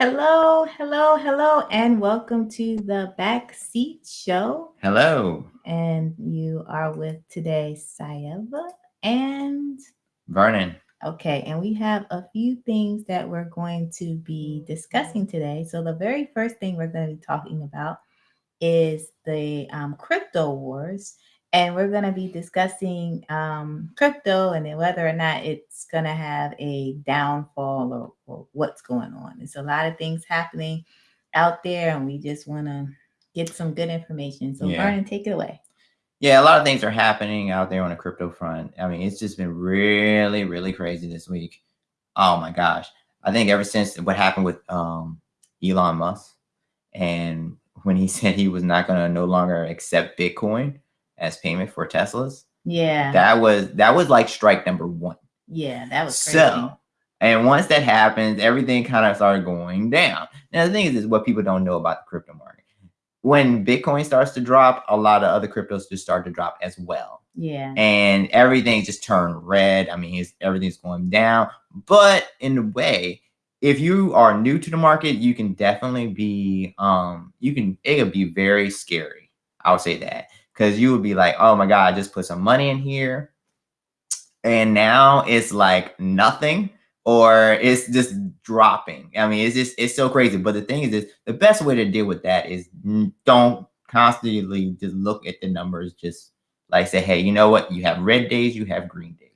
Hello, hello, hello, and welcome to the Backseat Show. Hello, And you are with today Sayeva and Vernon. okay, and we have a few things that we're going to be discussing today. So the very first thing we're going to be talking about is the um, crypto wars and we're going to be discussing um, crypto and then whether or not it's going to have a downfall or, or, what's going on. There's a lot of things happening out there, and we just want to get some good information. So, yeah. Vernon, take it away. Yeah, a lot of things are happening out there on the crypto front. I mean, it's just been really, really crazy this week. Oh my gosh. I think ever since what happened with um, Elon Musk and when he said he was not going to no longer accept Bitcoin, as payment for Teslas. Yeah. That was that was like strike number one. Yeah, that was crazy. so. And once that happens, everything kind of started going down. Now the thing is, is what people don't know about the crypto market. When Bitcoin starts to drop, a lot of other cryptos just start to drop as well. Yeah. And everything just turned red. I mean, everything's going down. But in a way, if you are new to the market, you can definitely be um you can it could be very scary. I would say that because you would be like, oh my God, I just put some money in here. And now it's like nothing or it's just dropping. I mean, it's just, it's so crazy. But the thing is, is the best way to deal with that is don't constantly just look at the numbers. Just like say, hey, you know what? You have red days, you have green days.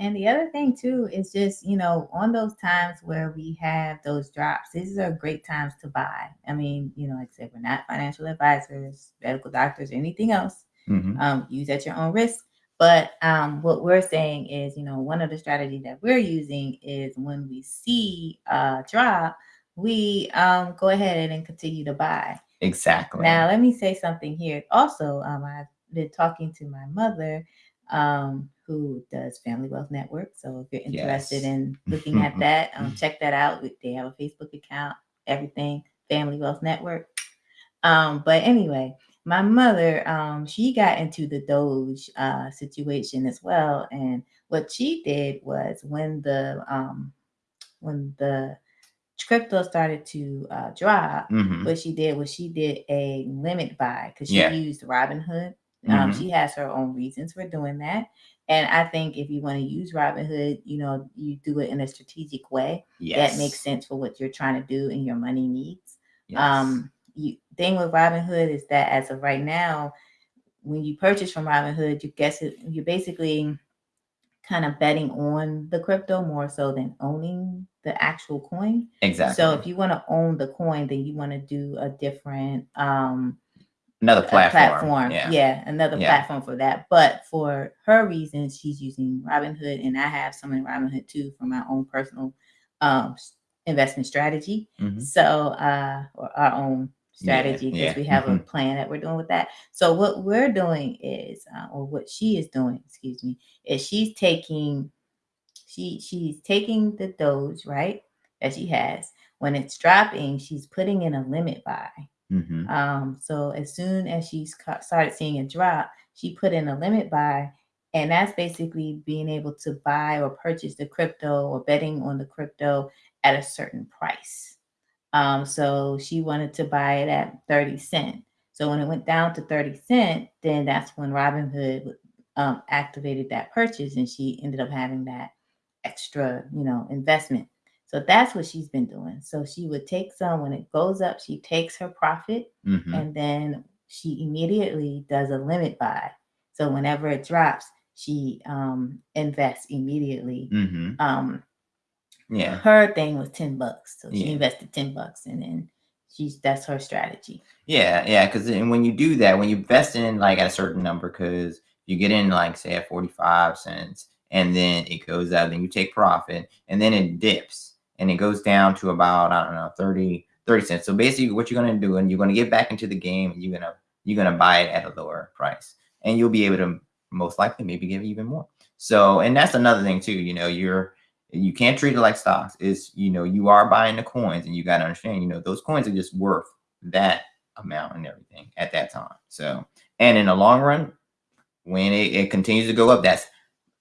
And the other thing too is just, you know, on those times where we have those drops, these are great times to buy. I mean, you know, like I said, we're not financial advisors, medical doctors, or anything else. Mm-hmm. Um, use at your own risk. But um, what we're saying is, you know, one of the strategies that we're using is when we see a drop, we um, go ahead and continue to buy. Exactly. Now, let me say something here. Also, um, I've been talking to my mother um, who does Family Wealth Network. So if you're interested yes. in looking at that, um, check that out. They have a Facebook account, everything, Family Wealth Network. Um, but anyway, my mother, um, she got into the Doge uh, situation as well. And what she did was when the um, when the crypto started to uh, drop, mm-hmm. what she did was she did a limit buy because she yeah. used Robinhood um, mm-hmm. She has her own reasons for doing that. And I think if you want to use Robinhood, you know, you do it in a strategic way yes. that makes sense for what you're trying to do and your money needs. Yes. Um, you thing with Robinhood is that as of right now, when you purchase from Robinhood, you guess it, you're basically kind of betting on the crypto more so than owning the actual coin. Exactly. So if you want to own the coin, then you want to do a different um another platform. platform. Yeah. yeah, another yeah. platform for that. But for her reasons, she's using Robinhood, and I have some in Robinhood too for my own personal um, investment strategy. Mm-hmm. So, uh, or our own strategy because yeah, yeah. we have mm-hmm. a plan that we're doing with that. So, what we're doing is, uh, or what she is doing, excuse me, is she's taking, she she's taking the Doge right that she has. When it's dropping, she's putting in a limit buy. Mm-hmm. Um, so as soon as she started seeing a drop, she put in a limit buy, and that's basically being able to buy or purchase the crypto or betting on the crypto at a certain price. Um, so she wanted to buy it at 30 cent. So when it went down to 30 cent, then that's when Robinhood um, activated that purchase and she ended up having that extra, you know, investment. So that's what she's been doing. So she would take some when it goes up, she takes her profit mm-hmm. and then she immediately does a limit buy. So whenever it drops, she um, invests immediately. Mm-hmm. Um, yeah. Her thing was 10 bucks. So she yeah. invested 10 bucks and then she's that's her strategy. Yeah, yeah. Cause and when you do that, when you invest in like at a certain number, because you get in like say at 45 cents and then it goes up, then you take profit and then it dips and it goes down to about I don't know 30 30 cents. So basically, what you're gonna do, and you're gonna get back into the game, and you're gonna you're gonna buy it at a lower price, and you'll be able to most likely maybe give even more. So, and that's another thing too. You know, you're you can't treat it like stocks. Is you know you are buying the coins, and you got to understand. You know, those coins are just worth that amount and everything at that time. So, and in the long run, when it, it continues to go up, that's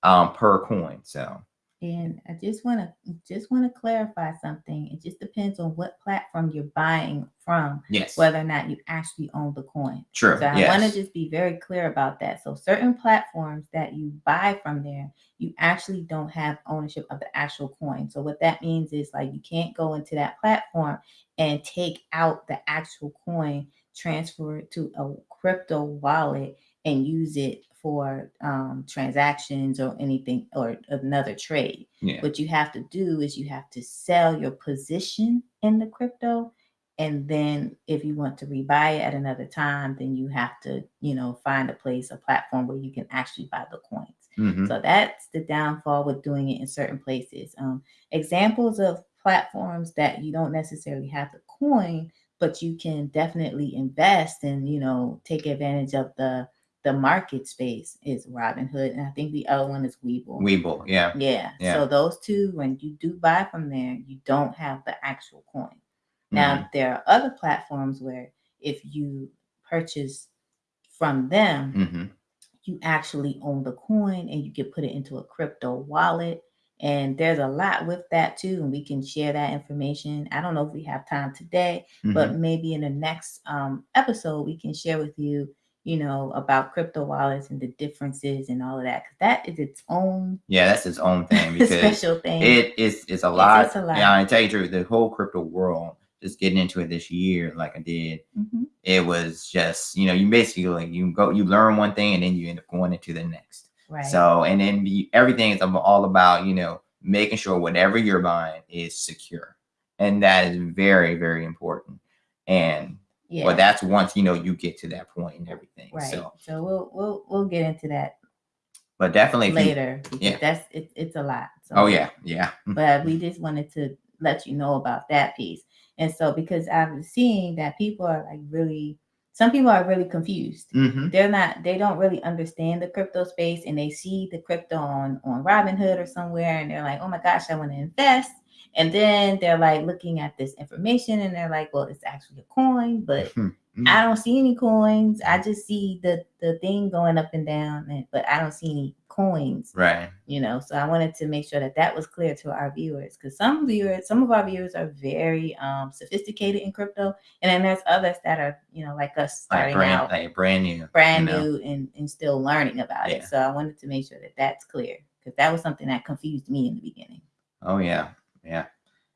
um, per coin. So And I just want to just want to clarify something. It just depends on what platform you're buying from. Yes. Whether or not you actually own the coin. True. So I yes. want to just be very clear about that. So certain platforms that you buy from there, you actually don't have ownership of the actual coin. So what that means is like you can't go into that platform and take out the actual coin, transfer it to a crypto wallet and use it for um, transactions or anything or another trade. Yeah. What you have to do is you have to sell your position in the crypto. And then if you want to rebuy it at another time, then you have to, you know, find a place, a platform where you can actually buy the coins. Mhm. So that's the downfall with doing it in certain places. Um, examples of platforms that you don't necessarily have the coin, but you can definitely invest and you know take advantage of the the market space is Robinhood, and I think the other one is Webull. Webull. Yeah. yeah. Yeah. So those two, when you do buy from there, you don't have the actual coin. Now Mhm. there are other platforms where if you purchase from them, Mhm. you actually own the coin and you can put it into a crypto wallet. And there's a lot with that too, and we can share that information. I don't know if we have time today, but Mhm. maybe in the next um, episode we can share with you, you know, about crypto wallets and the differences and all of that. Because that is its own yeah, that's its own thing because special thing. it is it's a lot. it's a lot. Yeah, I tell you the truth, the whole crypto world, just getting into it this year, like I did, Mhm. it was just you know you basically like you go you learn one thing and then you end up going into the next. Right. So and then be, everything is all about you know making sure whatever you're buying is secure, and that is very very important. And yeah. but that's once you know you get to that point and everything. right. So, So, we'll we'll we'll get into that but definitely if you- later. yeah. That's it, it's a lot. So oh yeah, yeah, but we just wanted to let you know about that piece. And so because I'm seeing that people are like really some people are really confused. hmm They're not they don't really understand the crypto space and they see the crypto on on Robinhood or somewhere and they're like, "Oh my gosh, I want to invest." And then they're like looking at this information and they're like, "Well, it's actually a coin, but I don't see any coins. I just see the the thing going up and down, and, but I don't see any coins." right. you know so i wanted to make sure that that was clear to our viewers because some viewers some of our viewers are very um sophisticated in crypto and then there's others that are you know like us Like starting brand, out like brand new, brand you know? new and, and still learning about Yeah. it so i wanted to make sure that that's clear because that was something that confused me in the beginning Oh yeah, yeah.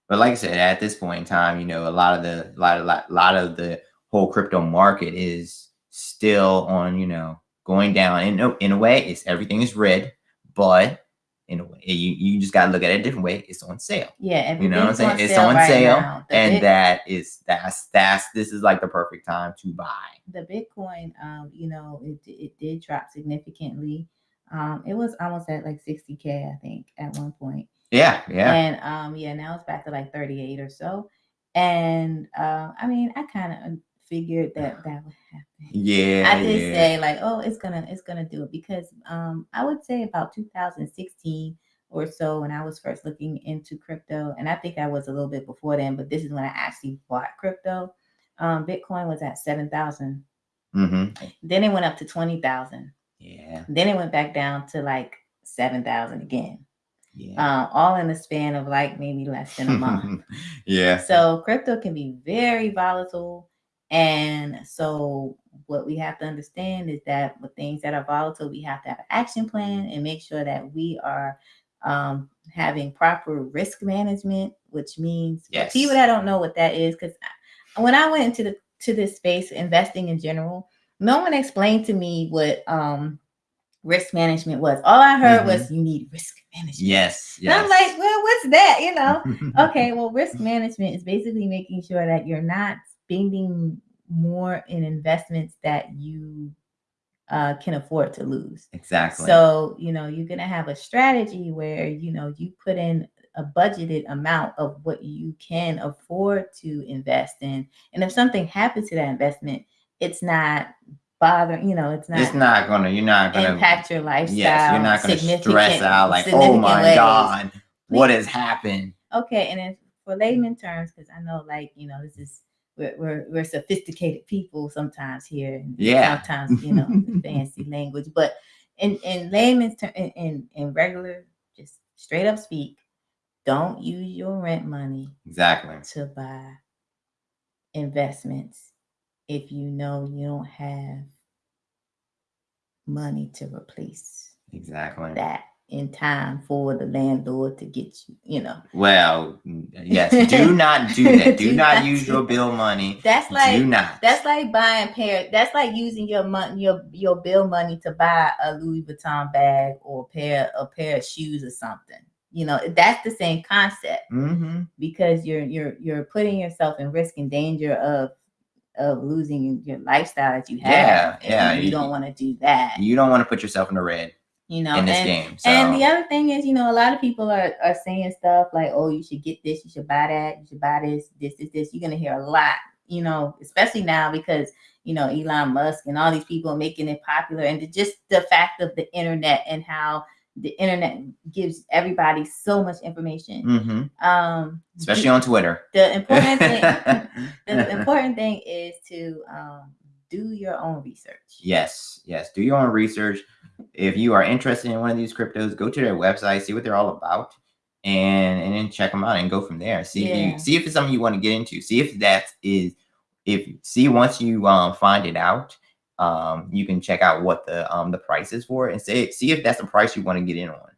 But like I said, at this point in time, you know, a lot of the lot of lot, lot of the whole crypto market is still on, you know, going down. In a, in a way, it's everything is red, but in a way, you, you just gotta look at it a different way. It's on sale. yeah You know what I'm saying? It's on right sale, now. And Bit- that is that's that's this is like the perfect time to buy. the bitcoin um you know it, it did drop significantly um it was almost at like 60k i think at one point Yeah, yeah. And um, yeah, now it's back to like 38 or so. And uh, I mean, I kind of figured that that would happen. Yeah, I did yeah. say like, oh, it's gonna it's gonna do it because um, I would say about 2016 or so when I was first looking into crypto, and I think I was a little bit before then, but this is when I actually bought crypto. Um, Bitcoin was at seven thousand. hmm Then it went up to twenty thousand. Yeah, Then it went back down to like seven thousand again. Yeah. Uh, all in the span of like maybe less than a month. yeah. So crypto can be very volatile. And so what we have to understand is that with things that are volatile, we have to have an action plan and make sure that we are um, having proper risk management, which means Yes. people that don't know what that is, because when I went into the to this space, investing in general, no one explained to me what um, risk management was. All I heard was you need risk management. Yes. And I'm like, well, what's that? You know? okay, well, risk management is basically making sure that you're not spending more in investments that you uh, can afford to lose. Exactly. So, you know, you're going to have a strategy where, you know, you put in a budgeted amount of what you can afford to invest in. And if something happens to that investment, it's not bothering, you know, it's not, it's not gonna. You're not gonna impact your lifestyle. Yes, you're not gonna stress out like, oh my ways. god, what has happened? Okay, and then for layman terms, because I know, like you know, this is we're, we're we're sophisticated people sometimes here. Yeah. Sometimes you know fancy language, but in in layman's term, in, in in regular just straight up speak. Don't use your rent money exactly to buy investments if you know you don't have money to replace exactly that in time for the landlord to get you, you know. Well, yes, do not do that. Do, do not, not, use your bill money. That's like do not. That's like buying pair. That's like using your money, your your bill money to buy a Louis Vuitton bag or a pair a pair of shoes or something. You know, that's the same concept mm-hmm. because you're you're you're putting yourself in risk and danger of of losing your lifestyle that you have. Yeah, yeah. You, you don't want to do that. You don't want to put yourself in the red you know in this and, game so. and the other thing is you know a lot of people are, are saying stuff like oh you should get this you should buy that you should buy this this this this you're gonna hear a lot you know especially now because you know elon musk and all these people making it popular and just the fact of the internet and how the internet gives everybody so much information mm-hmm. um especially on twitter the important thing the important thing is to um do your own research yes yes do your own research if you are interested in one of these cryptos, go to their website, see what they're all about, and and then check them out and go from there. See yeah. if you see if it's something you want to get into. See if that is if see once you um find it out, um you can check out what the um the price is for it and say see if that's the price you want to get in on.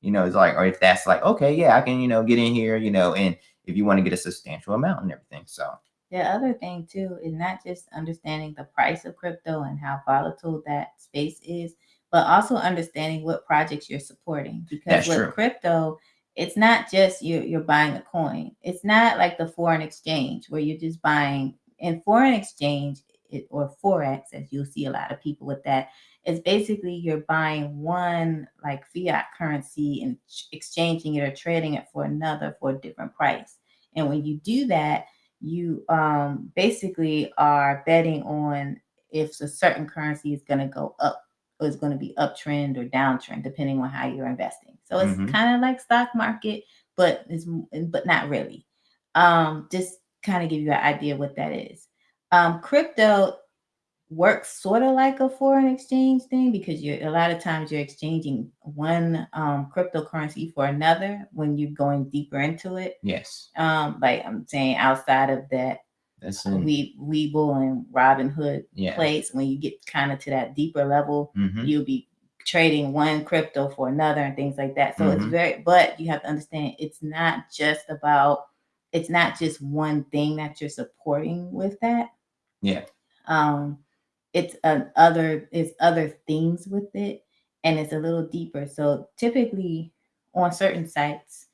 You know, it's like or if that's like okay, yeah, I can you know get in here, you know, and if you want to get a substantial amount and everything. So the other thing too is not just understanding the price of crypto and how volatile that space is, but also understanding what projects you're supporting. Because That's with true. crypto, it's not just you're, you're buying a coin. It's not like the foreign exchange where you're just buying in foreign exchange it, or forex, as you'll see a lot of people with that. It's basically you're buying one like fiat currency and exchanging it or trading it for another for a different price. And when you do that, you um, basically are betting on if a certain currency is going to go up or is going to be uptrend or downtrend depending on how you're investing. So it's mm-hmm. kind of like stock market, but it's but not really. Um, just kind of give you an idea what that is. Um, crypto works sort of like a foreign exchange thing because you're a lot of times you're exchanging one um, cryptocurrency for another when you're going deeper into it. Yes. Um, like I'm saying, outside of that that's in, we Webull and Robinhood yeah. place. When you get kind of to that deeper level, mm-hmm. you'll be trading one crypto for another and things like that. So mm-hmm. it's very, but you have to understand it's not just about, it's not just one thing that you're supporting with that. Yeah. Um, it's an other, it's other things with it, and it's a little deeper. So typically, on certain sites,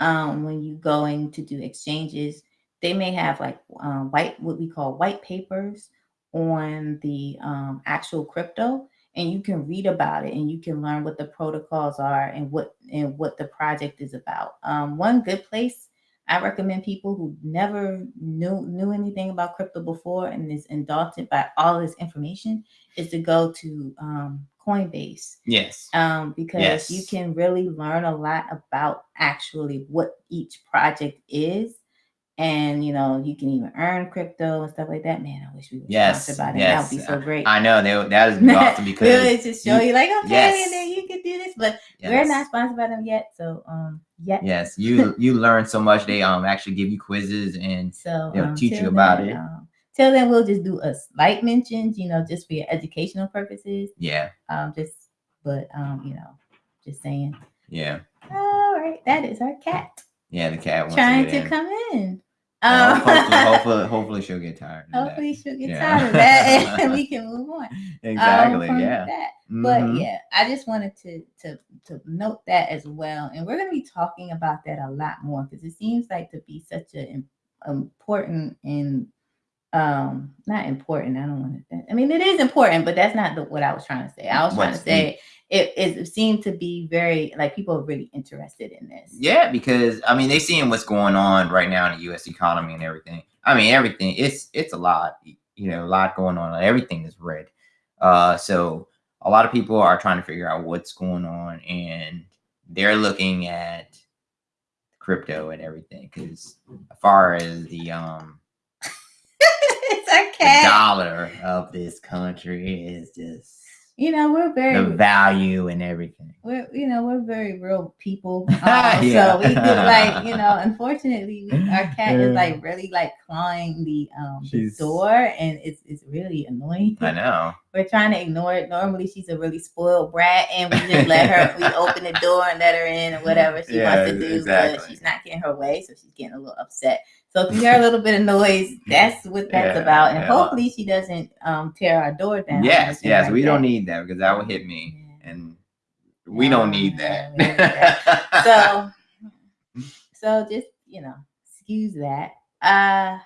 um, when you going to do exchanges, they may have like um, white, what we call white papers on the um, actual crypto, and you can read about it and you can learn what the protocols are and what and what the project is about. Um, one good place I recommend people who never knew knew anything about crypto before and is indulged by all this information is to go to um, Coinbase. Yes. Um, because yes. you can really learn a lot about actually what each project is and you know you can even earn crypto and stuff like that. Man, I wish we were yes, sponsored by them. Yes. That would be so great. I know that is awesome because really just show you, you like okay, yes. and then you can do this, but yes. we're not sponsored by them yet. So um, yet. Yes, you you learn so much. They um actually give you quizzes and so they'll um, teach you about then, it. Um, till then, we'll just do a slight mentions, you know, just for your educational purposes. Yeah. Um, just but um, you know, just saying. Yeah. All right, that is our cat. Yeah, the cat trying to, to come in. Um, hopefully, hopefully, hopefully, she'll get tired. Hopefully, she'll get yeah. tired of that, and we can move on. Exactly. Um, yeah. That. But mm-hmm. yeah, I just wanted to to to note that as well, and we're going to be talking about that a lot more because it seems like to be such an important and um not important. I don't want to. I mean, it is important, but that's not the, what I was trying to say. I was What's trying to say it, it seemed to be very like people are really interested in this. Yeah, because I mean they seeing what's going on right now in the U.S. economy and everything. I mean everything. It's it's a lot. You know, a lot going on. Everything is red. Uh, so a lot of people are trying to figure out what's going on, and they're looking at crypto and everything because as far as the um okay. the dollar of this country is just you know, we're very the value and everything. We're you know we're very real people, um, yeah. so we do like you know. Unfortunately, we, our cat is like really like clawing the um the door, and it's it's really annoying. I know. We're trying to ignore it. Normally, she's a really spoiled brat, and we just let her. we open the door and let her in, or whatever she yeah, wants to do. Exactly. But she's not getting her way, so she's getting a little upset. So if you hear a little bit of noise, that's what that's yeah, about. And yeah. hopefully she doesn't um, tear our door down. Yes, yes, like we that. don't need that because that will hit me, yeah. and we don't need that. that. so, so just you know, excuse that. Uh,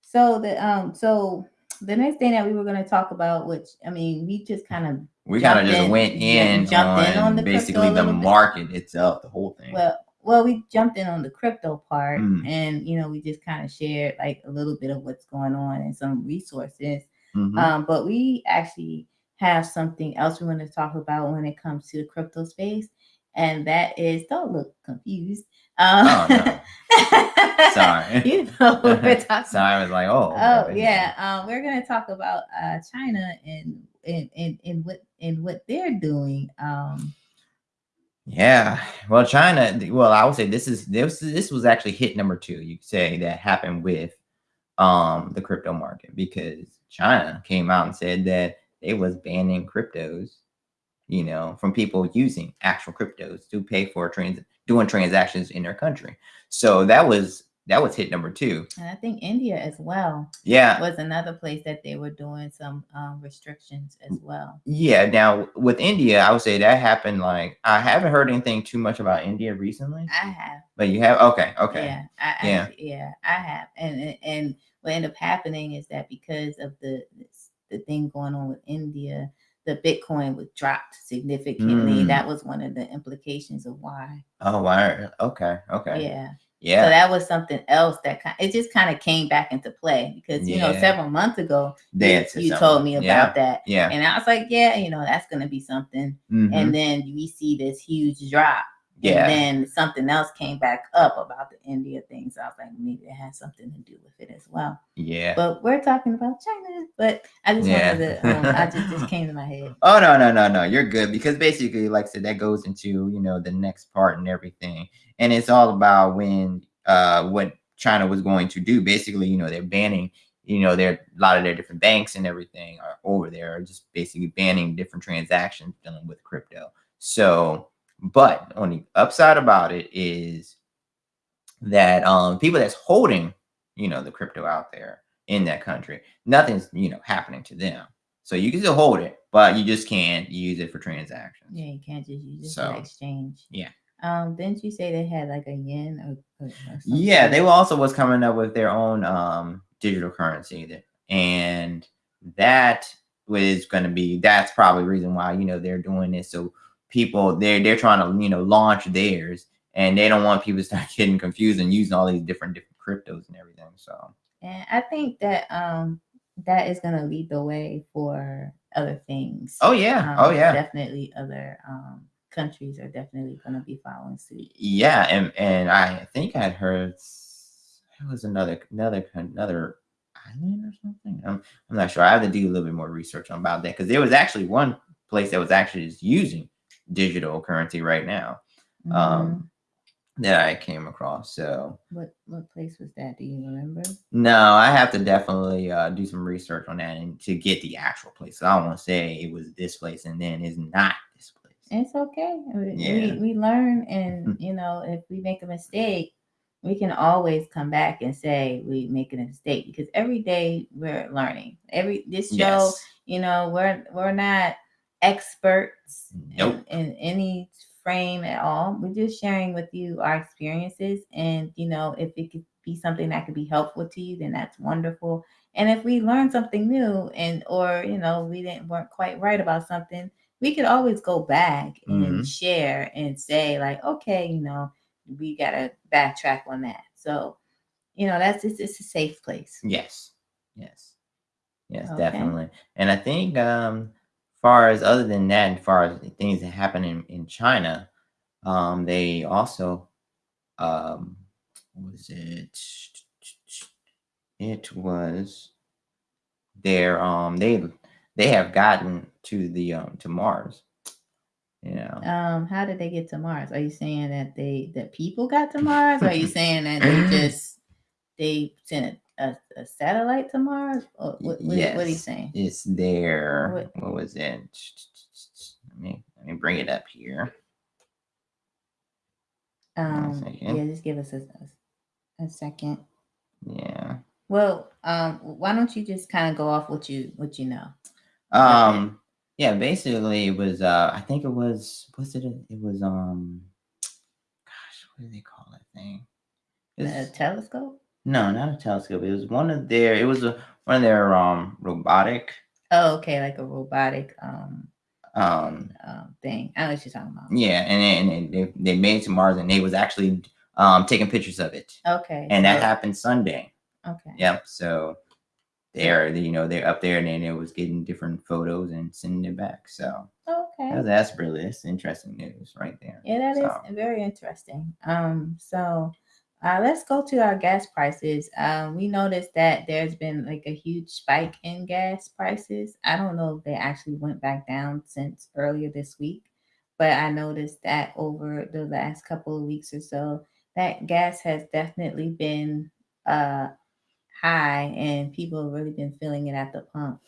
so the um, so the next thing that we were going to talk about, which I mean, we just kind of we kind of just in, went in, jumped on in on the basically the market bit. itself, the whole thing. Well, well, we jumped in on the crypto part mm. and, you know, we just kind of shared like a little bit of what's going on and some resources. Mm-hmm. Um, but we actually have something else we want to talk about when it comes to the crypto space. And that is, don't look confused. Um, oh, no. Sorry. you know we're talking Sorry, I was like, oh. Oh, yeah. Um, we're going to talk about uh, China and, and, and, and, what, and what they're doing. Um, yeah, well, China. Well, I would say this is this this was actually hit number two. You could say that happened with um the crypto market because China came out and said that they was banning cryptos, you know, from people using actual cryptos to pay for trans doing transactions in their country. So that was that was hit number two. And I think India as well. Yeah, was another place that they were doing some um, restrictions as well. Yeah. Now with India, I would say that happened. Like I haven't heard anything too much about India recently. I have. But you have. Okay. Okay. Yeah. I, yeah. I, yeah. I have. And and what ended up happening is that because of the the thing going on with India, the Bitcoin was dropped significantly. Mm. That was one of the implications of why. Oh, why? Okay. Okay. Yeah. Yeah. So that was something else that kind it just kind of came back into play because you yeah. know several months ago you, you told me about yeah. that. Yeah. And I was like, yeah, you know, that's gonna be something. Mm-hmm. And then we see this huge drop. Yeah. And then something else came back up about the India thing. So I was like, maybe it has something to do with it as well. Yeah. But we're talking about China. But I just yeah. wanted to, um, I just, just came to my head. Oh, no, no, no, no. You're good. Because basically, like I said, that goes into, you know, the next part and everything. And it's all about when, uh, what China was going to do. Basically, you know, they're banning you know, their, a lot of their different banks and everything are over there are just basically banning different transactions dealing with crypto. So but on the upside about it is that um people that's holding, you know, the crypto out there in that country, nothing's, you know, happening to them. So you can still hold it, but you just can't use it for transactions. Yeah, you can't just use it so, for exchange. Yeah. Um, didn't you say they had like a yen or, or yeah, they were also was coming up with their own um digital currency that and that was going to be that's probably the reason why you know they're doing this so people they're they're trying to you know launch theirs and they don't want people to start getting confused and using all these different different cryptos and everything so. And i think that um that is going to lead the way for other things. Oh yeah. Um, oh yeah. definitely other um countries are definitely going to be following suit. Yeah and and i think i'd heard it was another another another island or something? I'm, I'm not sure. I have to do a little bit more research on about that because there was actually one place that was actually just using digital currency right now um, mm-hmm. um, that I came across. So what what place was that? Do you remember? No, I have to definitely uh, do some research on that and to get the actual place. So I don't want to say it was this place and then it's not this place. It's okay. Yeah. We, we learn, and you know, if we make a mistake, we can always come back and say we make a mistake because every day we're learning. Every this show, yes. you know, we're we're not experts nope. in, in any frame at all. We're just sharing with you our experiences. And, you know, if it could be something that could be helpful to you, then that's wonderful. And if we learn something new and, or, you know, we didn't weren't quite right about something, we could always go back and mm-hmm. share and say, like, okay, you know, we got to backtrack on that. So, you know, that's it's, it's a safe place. Yes. Yes. Yes, okay. definitely. And I think um far as other than that, as far as things that happen in, in China, um, they also um was it it was their um they they have gotten to the um to Mars. You know. Um, how did they get to Mars? Are you saying that they that people got to Mars? Or are you saying that they just they sent a, a satellite to Mars? Or what, what, yes, what are you saying? It's there. What- What, was it? Let me let me bring it up here. Um, yeah, just give us a, a second. Yeah. Well, um, why don't you just kind of go off what you what you know? Um. Yeah. Basically, it was. Uh. I think it was. Was it? A, it was. Um. Gosh, what do they call that thing? A telescope? No, not a telescope. It was one of their. It was a one of their um robotic Oh, okay, like a robotic um um um thing. I know what you're talking about. yeah, and and they they made it to Mars and they was actually um taking pictures of it, Okay. and that so- happened Sunday. Okay. Yep. So they're you know they're up there and then it was getting different photos and sending it back. So Okay. that's, that's really that's interesting news right there. Yeah, that is So, very interesting. Um, so uh, let's go to our gas prices. Um, we noticed that there's been like a huge spike in gas prices. I don't know if they actually went back down since earlier this week, but I noticed that over the last couple of weeks or so, that gas has definitely been uh high and people have really been feeling it at the pump.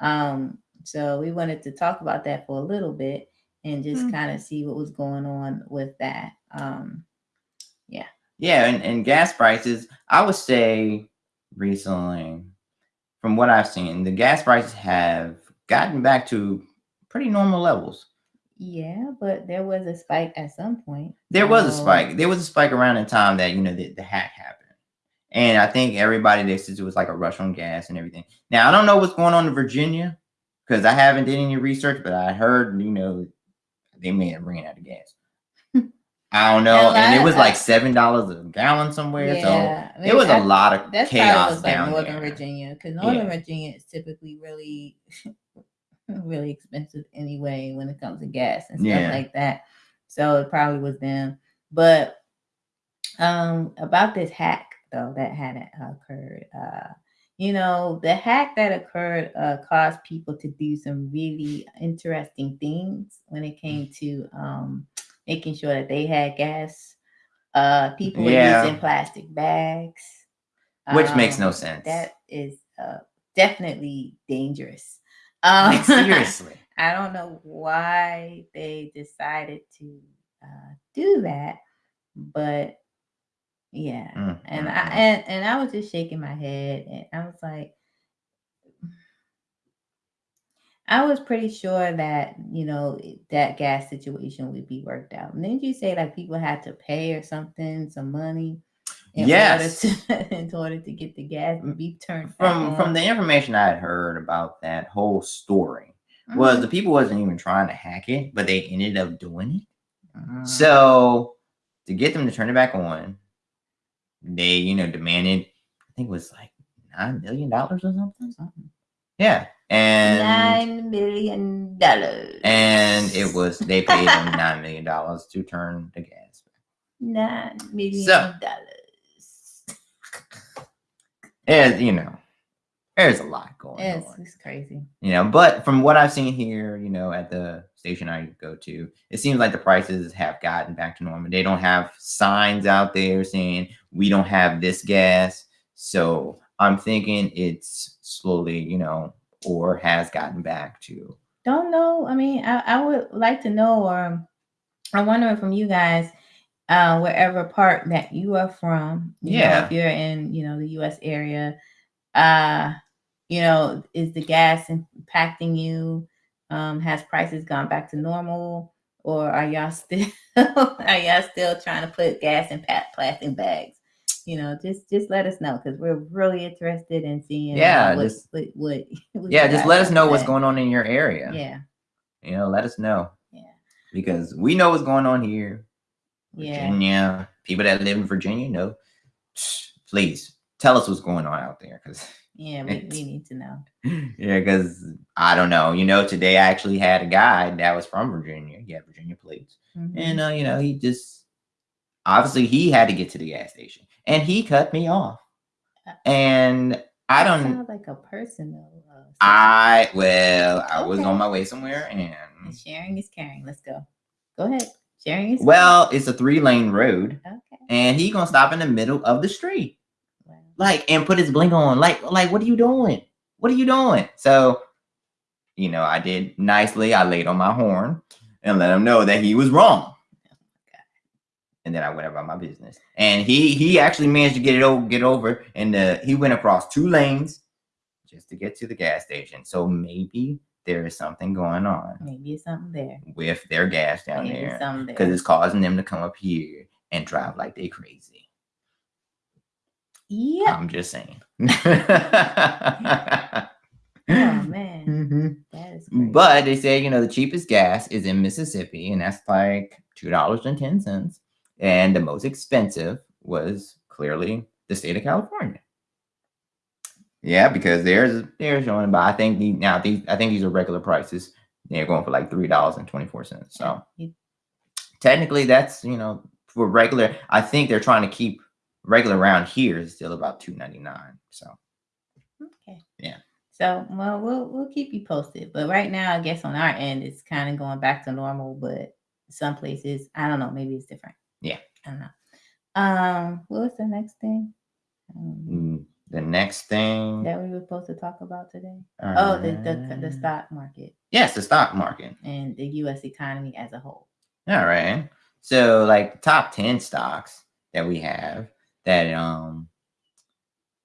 Um, so we wanted to talk about that for a little bit and just Hmm. kind of see what was going on with that. Um, yeah, and, and gas prices, I would say recently, from what I've seen, the gas prices have gotten back to pretty normal levels. yeah, but there was a spike at some point. There was a spike. There was a spike around the time that you know the, the hack happened, and I think everybody they said it was like a rush on gas and everything. Now I don't know what's going on in Virginia because I haven't did any research, but I heard you know they may have ran out of gas. I don't know, And and it was I- like seven dollars a gallon somewhere. So Yeah, it was a a lot of That's chaos probably was like down Northern there. Virginia because Northern Yeah. Virginia is typically really, really expensive anyway when it comes to gas and stuff Yeah. like that. So it probably was them. But um, about this hack though that had occurred, uh, you know, the hack that occurred uh, caused people to do some really interesting things when it came to um, making sure that they had gas. Uh, people were using plastic bags Which makes um, no sense. That is uh, definitely dangerous. Um, Like, seriously. I don't know why they decided to uh, do that, but yeah. Mm, And mm, I mm. and, and I was just shaking my head, and I was like, I was pretty sure that you know that gas situation would be worked out. And didn't you say like people had to pay or something, some money? In Yes. Order to, in order to get the gas to be turned from from the information I had heard about that whole story was Mhm. the people wasn't even trying to hack it, but they ended up doing it. Mhm. So to get them to turn it back on, they you know demanded I think it was like nine million dollars or something. Something. Yeah, and Nine million dollars. and it was they paid them nine million dollars to turn the gas back. nine million So- dollars. And you know, there's a lot going It's, on. it's crazy. you know but from what i've seen here you know at the station i go to it seems like the prices have gotten back to normal they don't have signs out there saying we don't have this gas so i'm thinking it's slowly you know or has gotten back to Don't know. I mean, I, I would like to know, or I'm wondering from you guys, uh, wherever part that you are from. You know, Yeah. if you're in, you know, the U.S. area, uh, you know, is the gas impacting you? Um, has prices gone back to normal, or are y'all still are y'all still trying to put gas in plastic bags? You know, just just let us know because we're really interested in seeing. uh, Yeah, what, just- what, what, what yeah just let us know to what's going on in your area Yeah, you know let us know yeah, because we know what's going on here yeah. virginia people that live in virginia know please tell us what's going on out there because Yeah, we, we need to know. yeah, because I don't know. You know, today I actually had a guy that was from Virginia. Yeah, Virginia plates. Mhm. And uh, you know, he just obviously he had to get to the gas station and he cut me off. And I don't sound like a personal. Uh, I well, I okay. was on my way somewhere, and, and sharing is caring. Let's go. Go ahead. Sharing is. Well, caring. it's a three lane road. Okay. And he gonna stop in the middle of the street, wow. like, and put his blink on. Like, like, what are you doing? What are you doing? So, you know, I did nicely. I laid on my horn and let him know that he was wrong and then I went about my business. And he he actually managed to get it over, get over, and uh, he went across two lanes just to get to the gas station. So maybe there is something going on. Maybe it's something there with their gas down maybe there because it's causing them to come up here and drive like they crazy. Yeah, I'm just saying. oh man, mm-hmm. that is. Crazy. But they say you know the cheapest gas is in Mississippi, and that's like two dollars and ten cents and the most expensive was clearly the state of California. Yeah, because there's they're showing, but I think the now these I think these are regular prices. They're going for like three dollars and twenty four cents. So technically, that's you know for regular. I think they're trying to keep regular around here is still about two ninety nine. So okay, yeah. So well, we'll we'll keep you posted. But right now, I guess on our end, it's kind of going back to normal. But some places, I don't know, maybe it's different. Yeah. I don't know. Um, what was the next thing? Um, the next thing that we were supposed to talk about today. Uh, oh, the, the the stock market. Yes, the stock market and the U.S. economy as a whole. All right. So, like top ten stocks that we have that um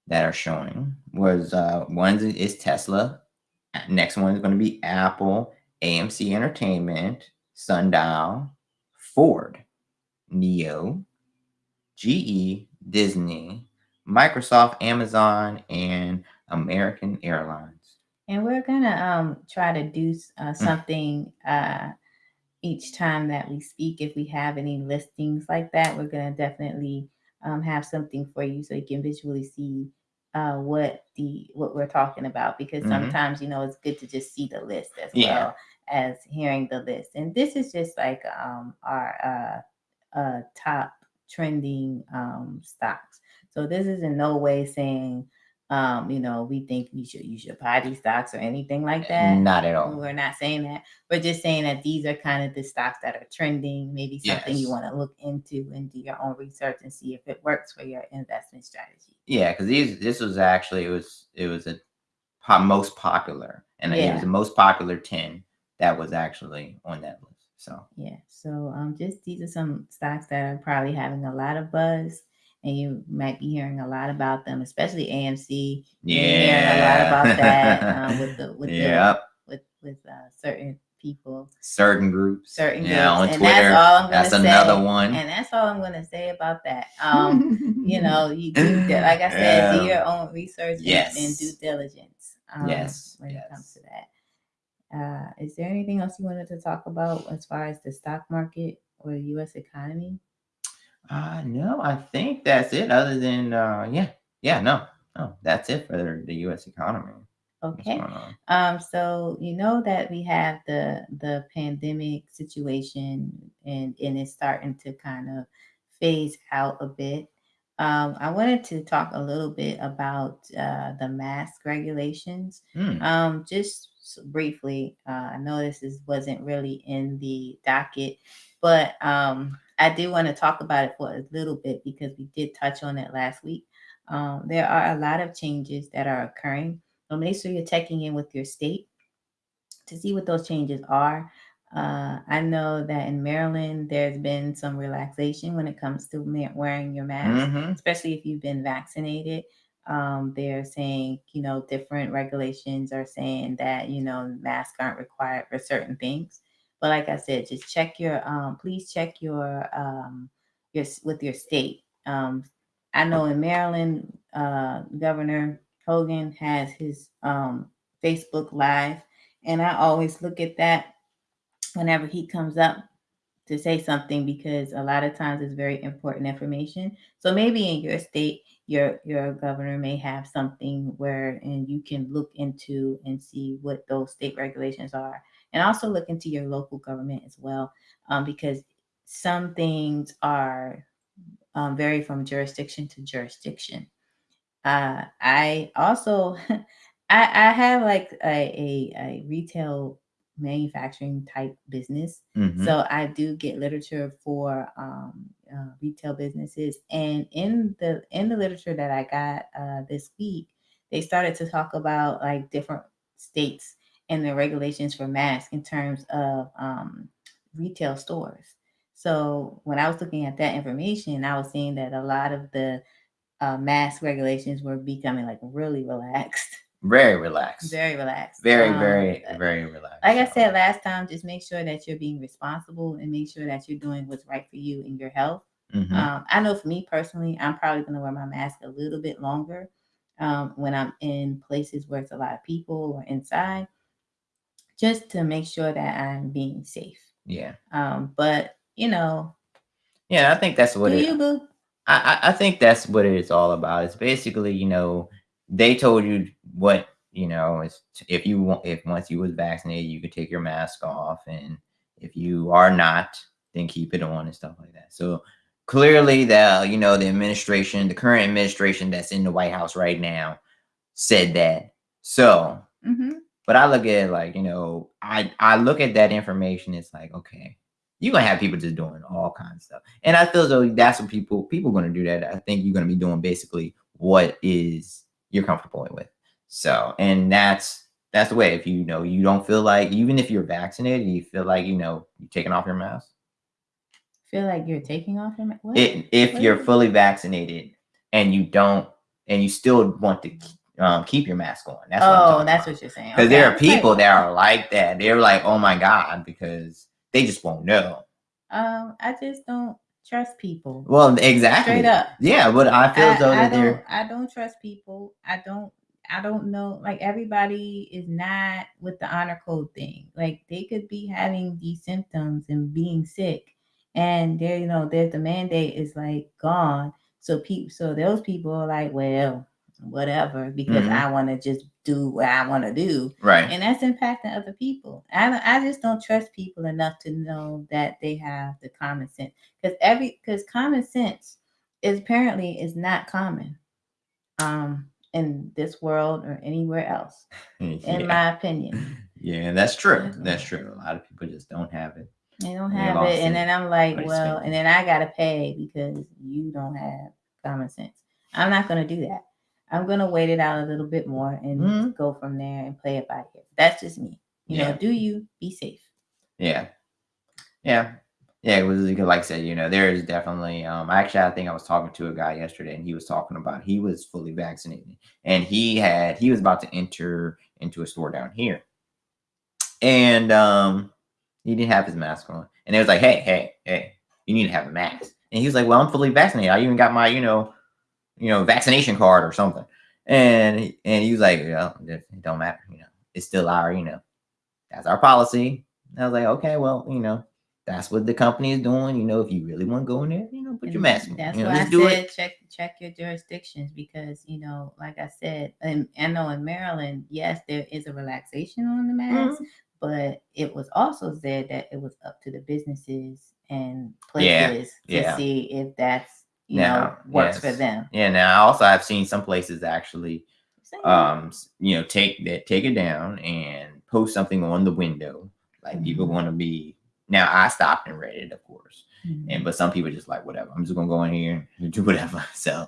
that are showing was uh one is Tesla. Next one is going to be Apple, AMC Entertainment, Sundial, Ford, NIO, GE, Disney, Microsoft, Amazon, and American Airlines. And we're gonna um, try to do uh, mm. something uh, each time that we speak. If we have any listings like that, we're gonna definitely um, have something for you so you can visually see uh, what the what we're talking about. Because mm-hmm. sometimes you know it's good to just see the list as yeah. well as hearing the list. And this is just like um, our uh, uh, top trending um, stocks. So this is in no way saying, um, you know, we think you should you should buy these stocks or anything like that. Not at all. We're not saying that. We're just saying that these are kind of the stocks that are trending. Maybe something yes. you want to look into and do your own research and see if it works for your investment strategy. Yeah, because these this was actually it was it was a most popular and yeah. it was the most popular ten that was actually on that list. So so um, just these are some stocks that are probably having a lot of buzz, and you might be hearing a lot about them, especially AMC. Yeah, hearing a lot about that um, with the with yep. the with with uh, certain people, certain groups, certain yeah, groups. on and Twitter. That's, all I'm that's say. another one, and that's all I'm going to say about that. Um, you know, you do like I said, yeah. do your own research yes. and, and due diligence. Um, yes, when yes. it comes to that. Uh, is there anything else you wanted to talk about as far as the stock market or the U.S. economy? Uh, no, I think that's it. Other than uh, yeah, yeah, no, no, that's it for the U.S. economy. Okay. Um, so you know that we have the the pandemic situation and and it's starting to kind of phase out a bit. Um, I wanted to talk a little bit about uh, the mask regulations. Mm. Um, just briefly, uh, I know this is, wasn't really in the docket, but um, I do want to talk about it for a little bit because we did touch on it last week. Um, there are a lot of changes that are occurring. So make sure you're checking in with your state to see what those changes are. Uh, I know that in Maryland, there's been some relaxation when it comes to wearing your mask, mm-hmm. especially if you've been vaccinated. Um, they're saying, you know, different regulations are saying that, you know, masks aren't required for certain things. But like I said, just check your, um, please check your, um, your, with your state. Um, I know in Maryland, uh, Governor Hogan has his um, Facebook Live, and I always look at that whenever he comes up to say something because a lot of times it's very important information. So maybe in your state, your your governor may have something where and you can look into and see what those state regulations are, and also look into your local government as well, um, because some things are um, vary from jurisdiction to jurisdiction. uh, I also I, I have like a, a, a retail manufacturing type business. Mm-hmm. So I do get literature for um, uh, retail businesses, and in the in the literature that I got uh, this week, they started to talk about like different states and the regulations for masks in terms of um, retail stores. So when I was looking at that information, I was seeing that a lot of the uh, mask regulations were becoming like really relaxed. Very relaxed. Very relaxed. Very, um, very, very relaxed. Like I said last time, just make sure that you're being responsible and make sure that you're doing what's right for you and your health. Mm-hmm. Um, I know for me personally, I'm probably going to wear my mask a little bit longer um, when I'm in places where it's a lot of people or inside, just to make sure that I'm being safe. Yeah. Um, but you know. Yeah, I think that's what do it, you boo? I, I think that's what it's all about. It's basically, you know, they told you what you know is if you want if once you was vaccinated you could take your mask off and if you are not then keep it on and stuff like that. So clearly the you know the administration the current administration that's in the white house right now said that. So mm-hmm. but i look at it like you know i i look at that information it's like okay you're gonna have people just doing all kinds of stuff. And i feel though that's what people people gonna do that. I think you're gonna be doing basically what is you're comfortable with. So, and that's that's the way. If you know you don't feel like even if you're vaccinated, you feel like you know you're taking off your mask. Feel like you're taking off your mask. It, if what you're fully vaccinated and you don't, and you still want to um, keep your mask on. That's oh, what that's about. what you're saying. Because okay. there are people that are like that. They're like, oh my god, because they just won't know. Um, I just don't trust people. Well, exactly. Straight up. Yeah, but I feel I, though that they're. I don't trust people. I don't. I don't know. Like everybody is not with the honor code thing. Like they could be having these symptoms and being sick, and there, you know, there's the mandate is like gone. So people, so those people are like, well, whatever, because mm-hmm. I want to just do what I want to do. Right. And that's impacting other people. I, I just don't trust people enough to know that they have the common sense. Because every because common sense is apparently is not common um in this world or anywhere else, yeah. in my opinion. Yeah, that's true. That's true. A lot of people just don't have it. They don't have it. And then I'm like, well, and then I gotta pay because you don't have common sense. I'm not gonna do that. I'm gonna wait it out a little bit more and mm-hmm. go from there and play it by ear. That's just me. You yeah. know, do you be safe? Yeah, yeah, yeah. It was like I said, you know, there is definitely. Um, actually, I think I was talking to a guy yesterday, and he was talking about he was fully vaccinated, and he had he was about to enter into a store down here, and um, he didn't have his mask on, and it was like, hey, hey, hey, you need to have a mask, and he was like, well, I'm fully vaccinated. I even got my, you know you know, vaccination card or something. And and he was like, well, it don't matter, you know, it's still our, you know, that's our policy. And I was like, okay, well, you know, that's what the company is doing. You know, if you really want to go in there, you know, put your mask on. That's you know, why I do said it. check check your jurisdictions because you know, like I said, and I know in Maryland, yes, there is a relaxation on the mask, mm-hmm. but it was also said that it was up to the businesses and places yeah, to yeah. see if that's you now, know works yes. for them. Yeah. Now, also, I've seen some places actually, um, you know, take that take it down and post something on the window. Like mm-hmm. people want to be. Now, I stopped and read it, of course, mm-hmm. and but some people just like whatever. I'm just gonna go in here and do whatever. So,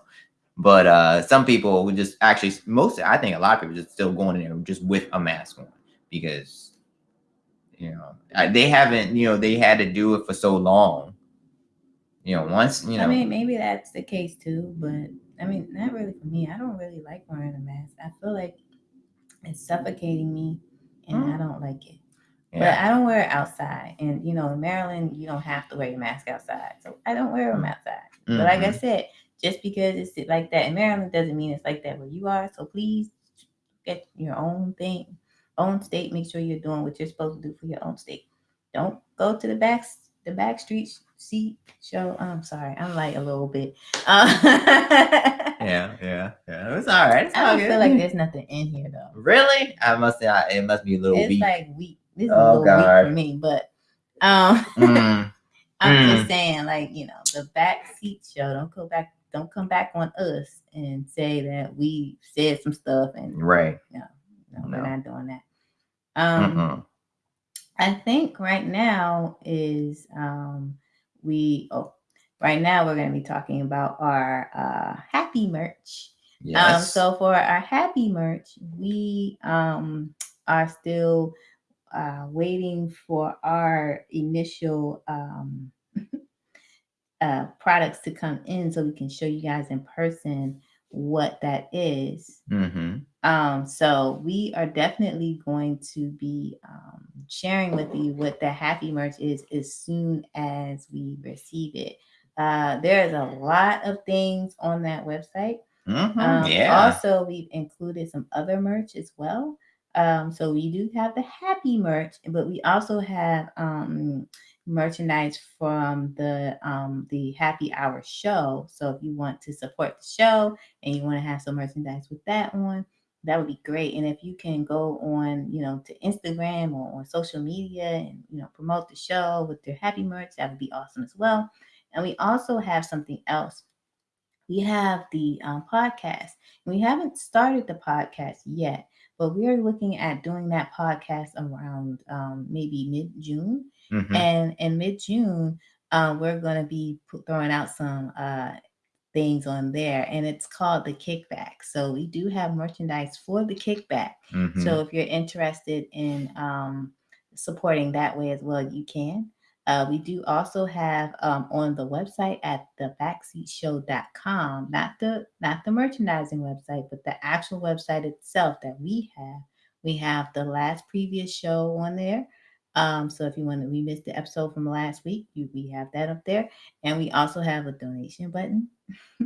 but uh some people would just actually most I think a lot of people just still going in there just with a mask on because you know they haven't you know they had to do it for so long you know, once you know. I mean, maybe that's the case too, but I mean, not really for me. I don't really like wearing a mask. I feel like it's suffocating me, and mm. I don't like it. Yeah. But I don't wear it outside, and you know, in Maryland, you don't have to wear your mask outside, so I don't wear them mm. outside. Mm-hmm. But like I mm-hmm. said, just because it's like that in Maryland doesn't mean it's like that where you are. So please get your own thing, own state. Make sure you're doing what you're supposed to do for your own state. Don't go to the back the back streets seat show. I'm sorry, I'm like a little bit. Uh, yeah, yeah, yeah. It's all right. It's I don't feel like there's nothing in here though. Really? I must say I, it must be a little it's weak. like weak. This is oh, a little God. weak for me, but um, mm. I'm mm. just saying, like you know, the back seat show. Don't go back don't come back on us and say that we said some stuff and right. No, no, no. we're not doing that. Um, Mm-mm. I think right now is um, we oh right now we're going to be talking about our uh, happy merch. Um, yes. Um, so for our happy merch, we um, are still uh, waiting for our initial um, uh, products to come in so we can show you guys in person what that is. Mm-hmm. Um, so we are definitely going to be um, sharing with you what the happy merch is as soon as we receive it. Uh, there's a lot of things on that website. Mm-hmm. Um, yeah. Also, we've included some other merch as well. Um, so we do have the happy merch, but we also have um, merchandise from the um, the happy hour show. So if you want to support the show and you want to have some merchandise with that on, that would be great. And if you can go on, you know, to Instagram or on social media and you know promote the show with their happy merch, that would be awesome as well. And we also have something else. We have the um, podcast. We haven't started the podcast yet, but we are looking at doing that podcast around um, maybe mid June. Mm-hmm. And in mid June, uh, we're going to be throwing out some uh, things on there, and it's called the Kickback. So we do have merchandise for the Kickback. Mm-hmm. So if you're interested in um, supporting that way as well, you can. Uh, we do also have um, on the website at the backseatshow.com, not the not the merchandising website, but the actual website itself that we have. We have the last previous show on there. Um, so if you want to we missed the episode from last week, you, we have that up there, and we also have a donation button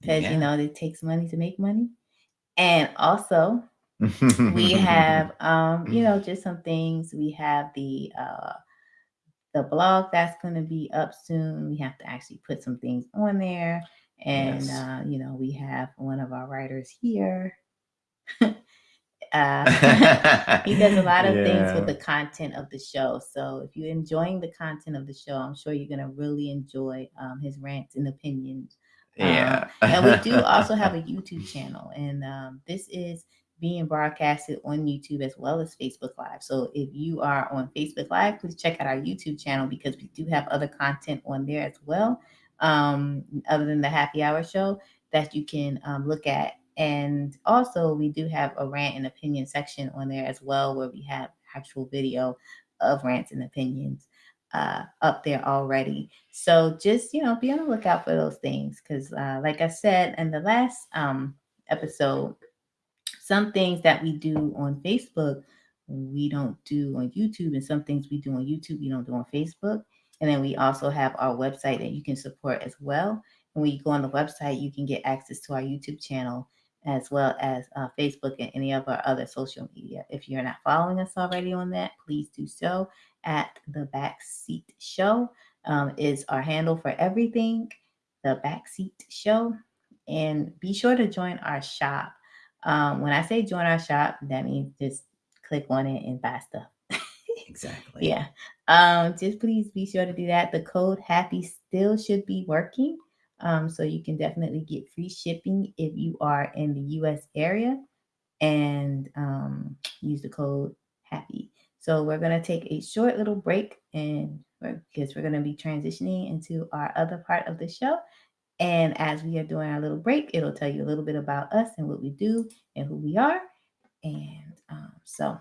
because yeah. you know it takes money to make money, and also we have um, you know just some things. We have the uh, the blog that's going to be up soon. We have to actually put some things on there. And, yes. uh, you know, we have one of our writers here. uh, he does a lot of yeah. things with the content of the show. So if you're enjoying the content of the show, I'm sure you're going to really enjoy um, his rants and opinions. Yeah. Um, and we do also have a YouTube channel. And um, this is being broadcasted on YouTube as well as Facebook Live. So if you are on Facebook Live, please check out our YouTube channel because we do have other content on there as well, um, other than the happy hour show that you can um, look at. And also, we do have a rant and opinion section on there as well, where we have actual video of rants and opinions uh, up there already. So just you know, be on the lookout for those things because, uh, like I said in the last um, episode, some things that we do on Facebook, we don't do on YouTube, and some things we do on YouTube, we don't do on Facebook. And then we also have our website that you can support as well. And when you go on the website, you can get access to our YouTube channel as well as uh, Facebook and any of our other social media. If you're not following us already on that, please do so at the Backseat Show um, is our handle for everything. The Backseat Show, and be sure to join our shop. Um, when I say join our shop, that means just click on it and buy stuff. exactly. Yeah. Um, just please be sure to do that. The code happy still should be working. Um, so you can definitely get free shipping if you are in the US area and um, use the code happy. So we're going to take a short little break and because we're going to be transitioning into our other part of the show. And as we are doing our little break, it'll tell you a little bit about us and what we do and who we are. And um, so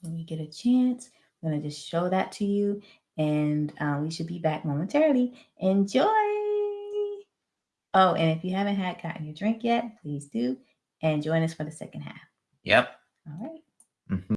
when we get a chance, I'm going to just show that to you. And uh, we should be back momentarily. Enjoy. Oh, and if you haven't had gotten your drink yet, please do. And join us for the second half. Yep. All right. Mm-hmm.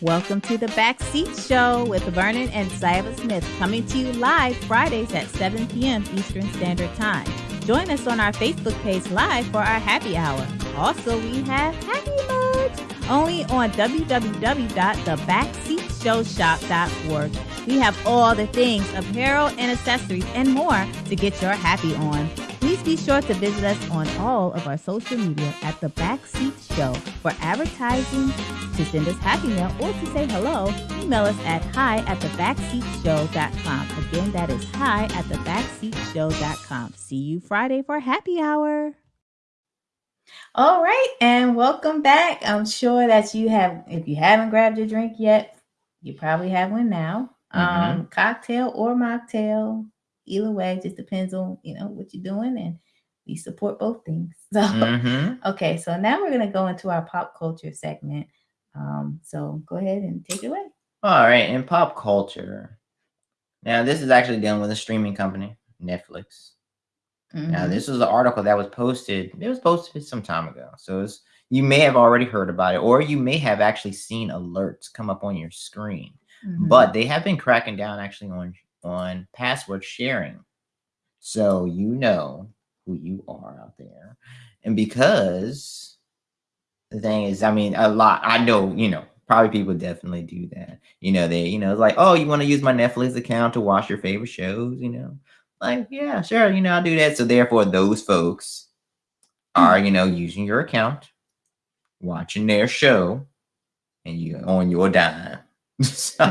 Welcome to the Backseat Show with Vernon and Silas Smith, coming to you live Fridays at 7 p.m. Eastern Standard Time. Join us on our Facebook page live for our happy hour. Also, we have happy merch only on www.thebackseatshowshop.org. We have all the things apparel and accessories and more to get your happy on Please be sure to visit us on all of our social media at The Backseat Show. For advertising, to send us happy mail, or to say hello, email us at hi at thebackseatshow.com. Again, that is hi at thebackseatshow.com. See you Friday for happy hour. All right, and welcome back. I'm sure that you have, if you haven't grabbed your drink yet, you probably have one now. Mm-hmm. Um, cocktail or mocktail, either way, just depends on you know what you're doing, and we support both things. So, mm-hmm. okay, so now we're gonna go into our pop culture segment. Um, so go ahead and take it away. All right, in pop culture, now this is actually dealing with a streaming company, Netflix. Mm-hmm. Now, this was an article that was posted. It was posted some time ago, so you may have already heard about it, or you may have actually seen alerts come up on your screen. Mm-hmm. But they have been cracking down actually on on password sharing. So you know who you are out there. And because the thing is, I mean, a lot, I know, you know, probably people definitely do that. You know, they, you know, it's like, oh, you want to use my Netflix account to watch your favorite shows, you know? Like, yeah, sure, you know, I'll do that. So therefore, those folks are, you know, using your account, watching their show, and you on your dime. So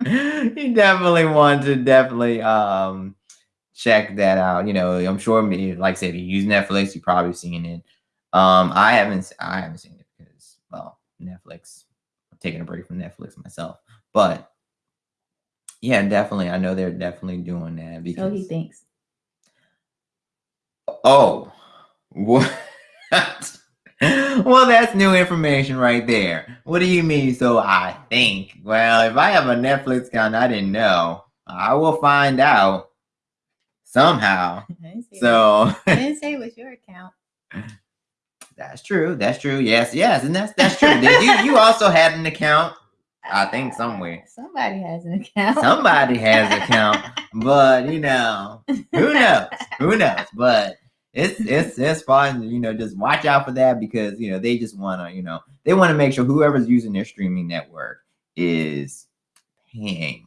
you definitely want to definitely um check that out. You know, I'm sure me, like I said, if you use Netflix, you've probably seen it. Um, I haven't I haven't seen it because well, Netflix. I'm taking a break from Netflix myself. But yeah, definitely. I know they're definitely doing that because so he thinks. Oh, what? well, that's new information right there. What do you mean? So I think. Well, if I have a Netflix account, I didn't know. I will find out somehow. so I didn't say it was your account. That's true. That's true. Yes, yes, and that's that's true. Did you you also had an account? I think somewhere. Somebody has an account. Somebody has an account, but you know, who knows? Who knows? But it's it's it's fun. You know, just watch out for that because you know they just want to you know they want to make sure whoever's using their streaming network is paying.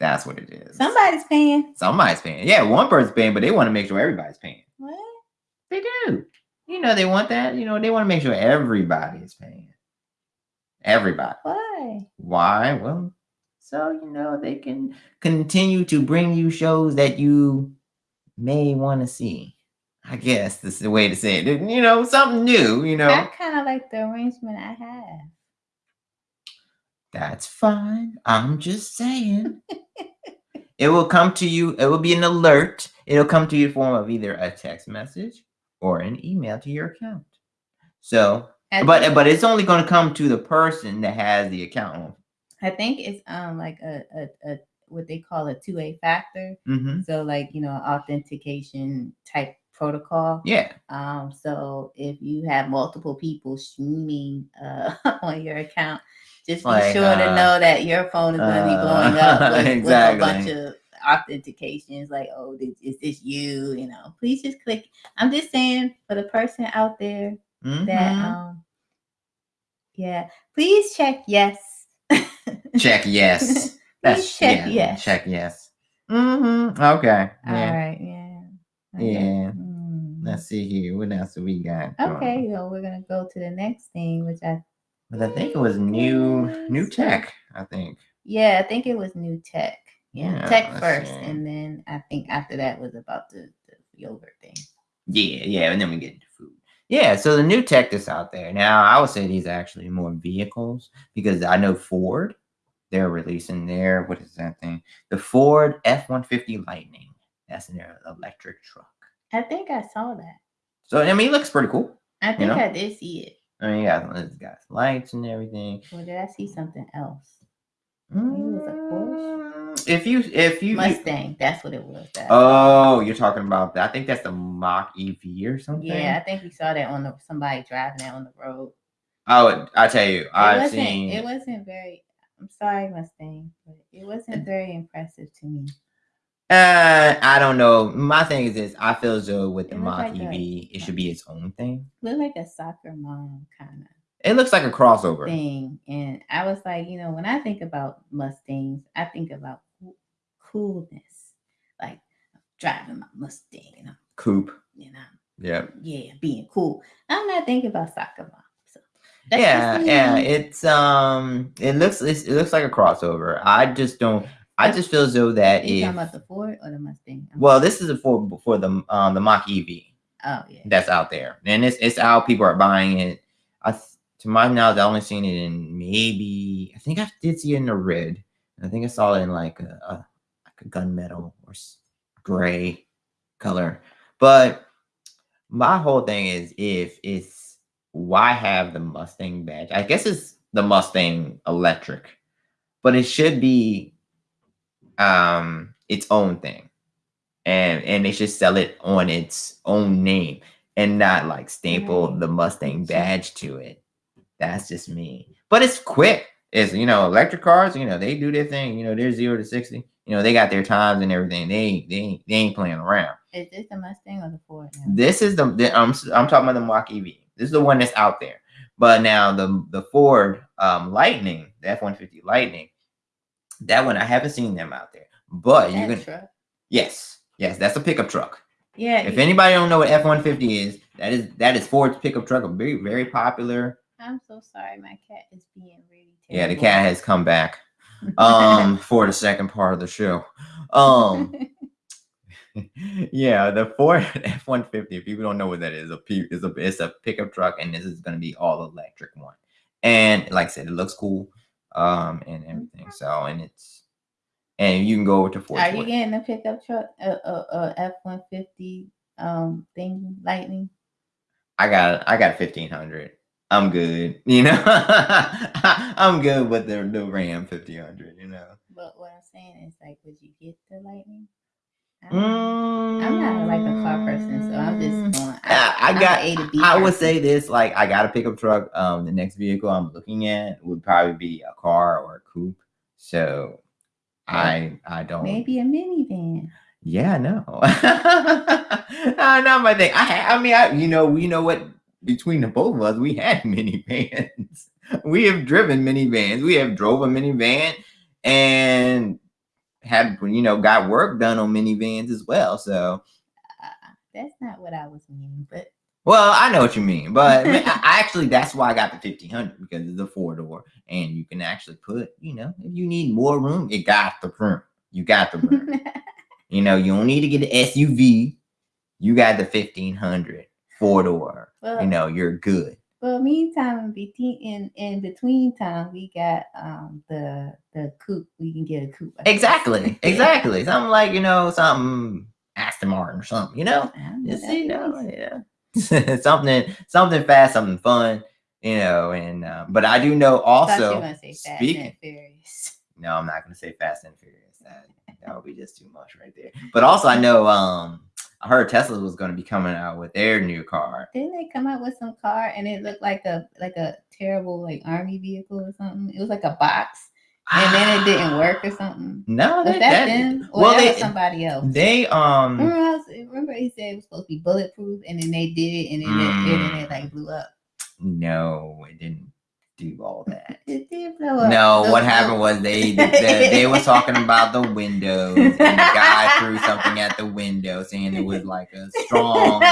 That's what it is. Somebody's paying. Somebody's paying. Yeah, one person's paying, but they want to make sure everybody's paying. What? They do. You know, they want that. You know, they want to make sure everybody is paying. Everybody. Why? Why? Well, so you know they can continue to bring you shows that you may want to see. I guess this is the way to say it. You know, something new, you know. I kind of like the arrangement I have. That's fine. I'm just saying. it will come to you, it will be an alert. It'll come to you in the form of either a text message or an email to your account. So, but but it's only going to come to the person that has the account. I think it's um like a, a, a what they call a two way factor. Mm-hmm. So like you know authentication type protocol. Yeah. Um, so if you have multiple people streaming uh, on your account, just be like, sure uh, to know that your phone is going to be blowing up with, exactly. with, a bunch of authentications like, oh, is this you? You know, please just click. I'm just saying for the person out there mm-hmm. that, um, yeah, please check yes. check yes. That's check yeah, yes. Check yes. Mm-hmm. Okay. Yeah. All right. Yeah. Okay. Yeah. Let's see here. What else do we got? Okay, so we're gonna go to the next thing, which I. But I think it was new new tech. I think. Yeah, I think it was new tech. Yeah, yeah tech first, see. and then I think after that was about the, the yogurt thing. Yeah, yeah, and then we get into food. Yeah, so the new tech that's out there now, I would say these are actually more vehicles because I know Ford, they're releasing their what is that thing? The Ford F one fifty Lightning. That's in their electric truck. I think I saw that. So I mean, it looks pretty cool. I think you know? I did see it. I mean, yeah, it's got lights and everything. Well, did I see something else? Mm, if you if you Mustang, that's what it was. That. Oh, you're talking about that. I think that's the Mach EV or something. Yeah, I think we saw that on the somebody driving that on the road. Oh, I tell you, I've seen. It wasn't very. I'm sorry, Mustang, but it wasn't very impressive to me. Uh, I don't know. My thing is this: I feel as though with the Mach like EV, it should be its own thing. Look like a soccer mom kind of. It looks like a crossover thing, and I was like, you know, when I think about Mustangs, I think about coolness, like driving my Mustang and I'm coupe. You know. Yeah. Yeah, being cool. I'm not thinking about soccer mom. So yeah, yeah. It's um, it looks it looks like a crossover. I just don't. I just feel as though that you if talking about the Ford or the Mustang? I'm well, this is a Ford for the um the Mach EV Oh yeah. that's out there, and it's it's out. People are buying it. I to my knowledge, I only seen it in maybe I think I did see it in the red. I think I saw it in like a, a like a gunmetal or gray color. But my whole thing is if it's why have the Mustang badge? I guess it's the Mustang electric, but it should be um its own thing. And and they should sell it on its own name and not like staple Right. the Mustang badge to it. That's just me. But it's quick. It's you know, electric cars, you know, they do their thing, you know, they're zero to sixty. You know, they got their times and everything. They ain't they they ain't playing around. Is this the Mustang or the Ford? now? This is the, the I'm I'm talking about the Mach EV. This is the one that's out there. But now the the Ford um Lightning, the F one fifty Lightning, that one I haven't seen them out there. But you can truck. yes, yes, that's a pickup truck. Yeah. If anybody don't know what F one fifty is, that is that is Ford's pickup truck, a very very popular. I'm so sorry. My cat is being really terrible. Yeah, the cat has come back um for the second part of the show. Um yeah, the Ford F one fifty. If people don't know what that is, a P is a it's a pickup truck, and this is gonna be all electric one. And like I said, it looks cool, um, and everything. So and it's and you can go over to Ford. Are you getting a pickup truck, a F one fifty um thing, Lightning? I got I got fifteen hundred. I'm good. You know, I'm good with the the Ram fifteen hundred. You know. But what I'm saying is, like, would you get the Lightning? I don't know. I'm not like a car person, so I'm just going. Mm. I, I got. a to B I would say this: like, I got a pickup truck. Um, the next vehicle I'm looking at would probably be a car or a coupe. So, I I don't. maybe a minivan. Yeah, no. not my thing. I I mean, I you know, we know what between the both of us, we had minivans. we have driven minivans. We have drove a minivan and had you know got work done on minivans as well. So, Uh, that's not what I was meaning, but well, I know what you mean, but I, actually that's why I got the fifteen hundred because it's a four door, and you can actually put you know if you need more room, it got the room. You got the room. You know, you don't need to get an SUV. You got the 1500 four door. well, You know, you're good. Well, meantime, in between in, in between time, we got um the the coupe. We can get a coupe. Exactly. Exactly. something like, you know, something Aston Martin or something, you know? I don't know, Just, you know, nice. yeah. something, something fast, something fun, you know, and, uh, but I do know I thought you were also, gonna say Fast speaking- no, I'm not going to say Fast and Furious. That, that would be just too much right there. But also, I know, um, heard Tesla was going to be coming out with their new car. Didn't they come out with some car and it looked like a like a terrible like army vehicle or something? It was like a box, and then it didn't work or something. No, Was that, that- them? Or well, that they, was somebody else? they, um, remember, I was, remember he said it was supposed to be bulletproof, and then they did it, and then it, and it Mm. like blew up. No, it didn't do all that. It did blow up. No, what happened was they the, they were talking about the windows, and the guy threw something at the window, saying it was like a strong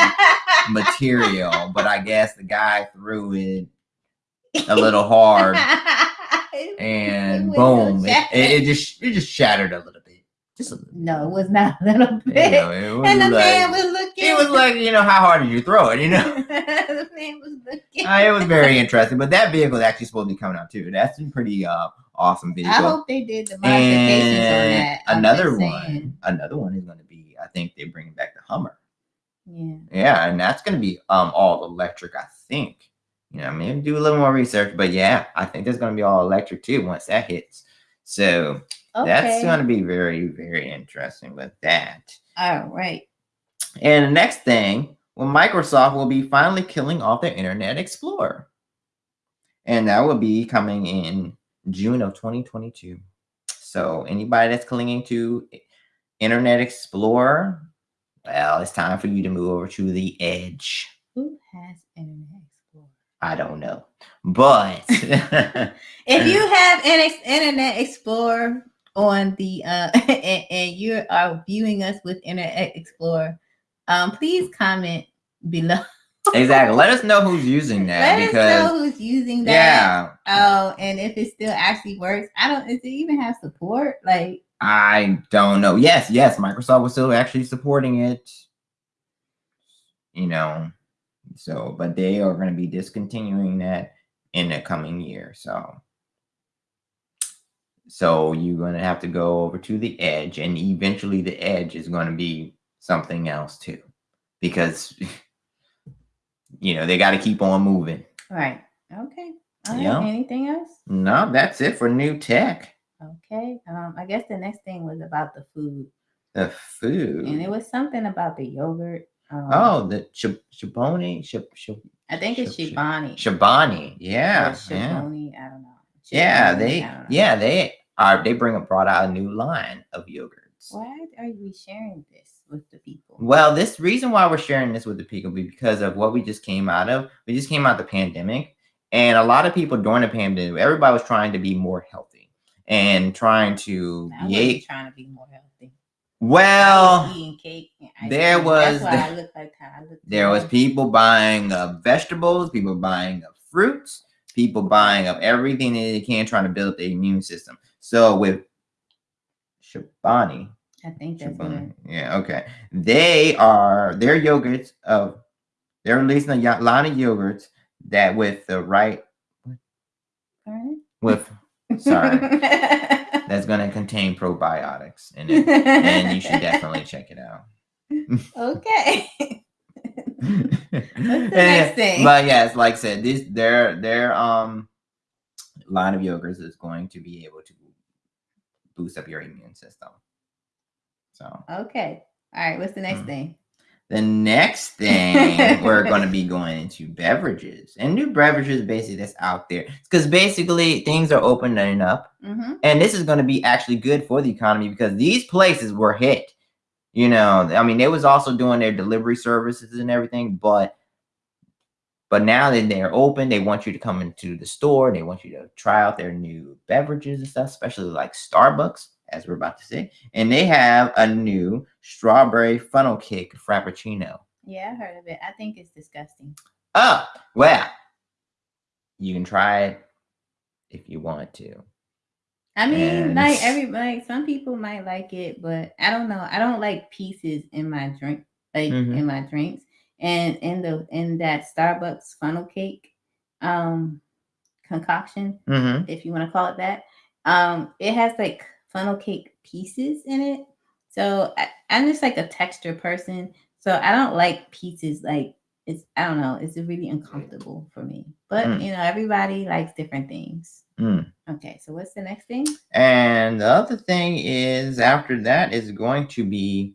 material. But I guess the guy threw it a little hard, and boom, it, it, it just it just shattered a little bit. Just a. No, it was not a little You bit. know, it was and the like, man was looking. it was like you know how hard did you throw it? You know. the man was looking. Uh, it was very interesting, but that vehicle is actually supposed to be coming out too. That's a pretty uh awesome vehicle. I hope they did the modifications on that. Another one, another one is going to be. I think they're bringing back the Hummer. Yeah. Yeah, and that's going to be um all electric. I think. You know, maybe do a little more research, but yeah, I think there's going to be all electric too once that hits. So Okay. that's going to be very, very interesting with that. All right. And the next thing, well, Microsoft will be finally killing off their Internet Explorer. And that will be coming in June of 2022. So anybody that's clinging to Internet Explorer, well, it's time for you to move over to the Edge. Who has Internet Explorer? I don't know. But If you have an Internet Explorer on the uh and, and you are viewing us with Internet Explorer, Um, please comment below. exactly. Let us know who's using that Let because us know who's using that. yeah, Oh, and if it still actually works. I don't. Does it even have support? Like I don't know. Yes, yes, Microsoft was still actually supporting it. You know, so but they are going to be discontinuing that in the coming year. So so you're going to have to go over to the edge and eventually the edge is going to be something else too. Because you know, they got to keep on moving. right. Okay. All right. Yeah. Anything else? No, that's it for new tech. Okay. Um, I guess the next thing was about the food, The food. and it was something about the yogurt. Um, Oh, the Shib, Shib, I think it's Shib- Shib- Shibani. Shabani. Or Yeah, yeah, Shiboni. I don't know. yeah. They, I don't know. yeah, they They bring up brought out a new line of yogurts. Why are we sharing this with the people? Well, this reason why we're sharing this with the people because of what we just came out of. We just came out the pandemic, and a lot of people during the pandemic, everybody was trying to be more healthy and trying to I be. trying to be more healthy. Well, was eating cake. there was the- like how I look. there was people buying up vegetables, people buying up fruits, people buying up everything that they can, trying to build their immune system. So with Shabani, I think that's. Shabani, yeah, okay, they are their yogurts of they're releasing a line of yogurts that with the right Alright. with sorry that's going to contain probiotics in it, and you should definitely check it out. okay. Next thing? But yes, like I said, this their their um line of yogurts is going to be able to boost up your immune system. So okay. All right. What's the next Mm. thing? the next thing we're going to be going into beverages and new beverages basically that's out there because basically things are opening up Mm-hmm. and this is going to be actually good for the economy because these places were hit you know i mean they was also doing their delivery services and everything but but now that they're open they want you to come into the store they want you to try out their new beverages and stuff especially like starbucks as we're about to say and they have a new strawberry funnel cake frappuccino Yeah, I heard of it. I think it's disgusting. oh well you can try it if you want to I mean, And- like every like some people might like it, but I don't know. I don't like pieces in my drink, like Mhm. in my drinks. And in the in that Starbucks funnel cake um concoction, mm-hmm. if you want to call it that, um, it has like funnel cake pieces in it. So I, I'm just like a texture person. So I don't like pieces like it's I don't know, it's really uncomfortable for me. But Mm. you know, everybody likes different things. Mm. Okay, so what's the next thing? And the other thing is after that is going to be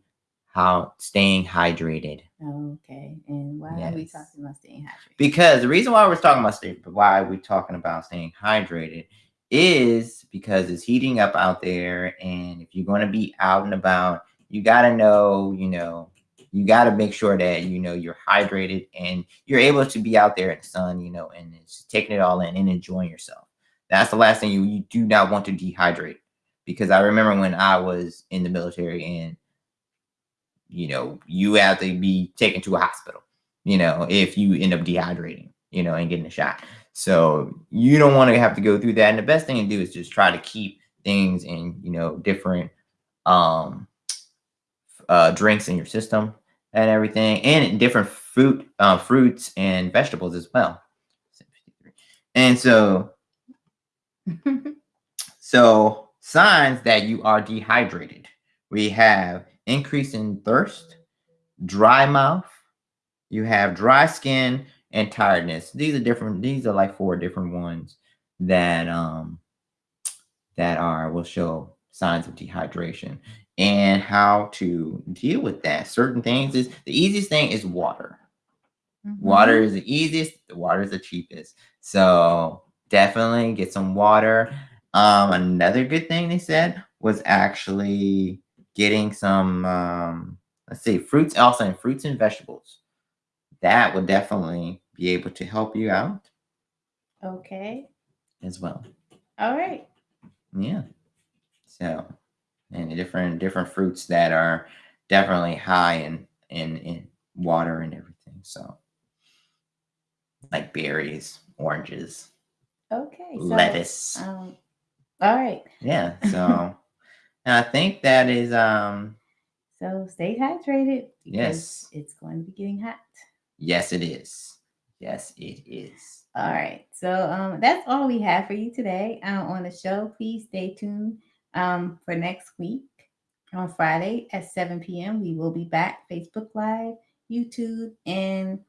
how staying hydrated. Okay, and why are we talking about staying hydrated? Because the reason why we're talking about stay, why we're talking about staying hydrated is because it's heating up out there, and if you're going to be out and about, you got to know, you know, you got to make sure that you know you're hydrated and you're able to be out there in the sun, you know, and it's taking it all in and enjoying yourself. That's the last thing you you do not want to dehydrate because I remember when I was in the military and you know you have to be taken to a hospital you know if you end up dehydrating you know and getting a shot so you don't want to have to go through that and the best thing to do is just try to keep things in you know different um uh drinks in your system and everything and different fruit uh fruits and vegetables as well and so so signs that you are dehydrated. We have increase in thirst, dry mouth, you have dry skin and tiredness. These are different, these are like four different ones that um that are will show signs of dehydration and how to deal with that. Certain things is the easiest thing is water. Water is the easiest, the water is the cheapest. So definitely get some water. Um, another good thing they said was actually getting some um let's see fruits also in fruits and vegetables. That would definitely be able to help you out Okay. as well. All right. Yeah. So and different different fruits that are definitely high in in in water and everything. So like berries, oranges, okay, so, lettuce. Um, all right. Yeah. So I think that is um so stay hydrated. Yes. It's going to be getting hot. Yes, it is. Yes, it is. All right. So um that's all we have for you today uh, on the show. Please stay tuned um for next week on Friday at 7 p.m. We will be back Facebook Live, YouTube, and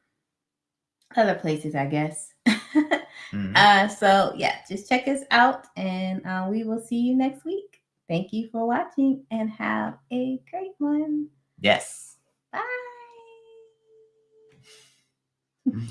other places, I guess. mm-hmm. uh, so yeah, just check us out, and uh, we will see you next week. Thank you for watching, and have a great one. Yes. Bye. Mm.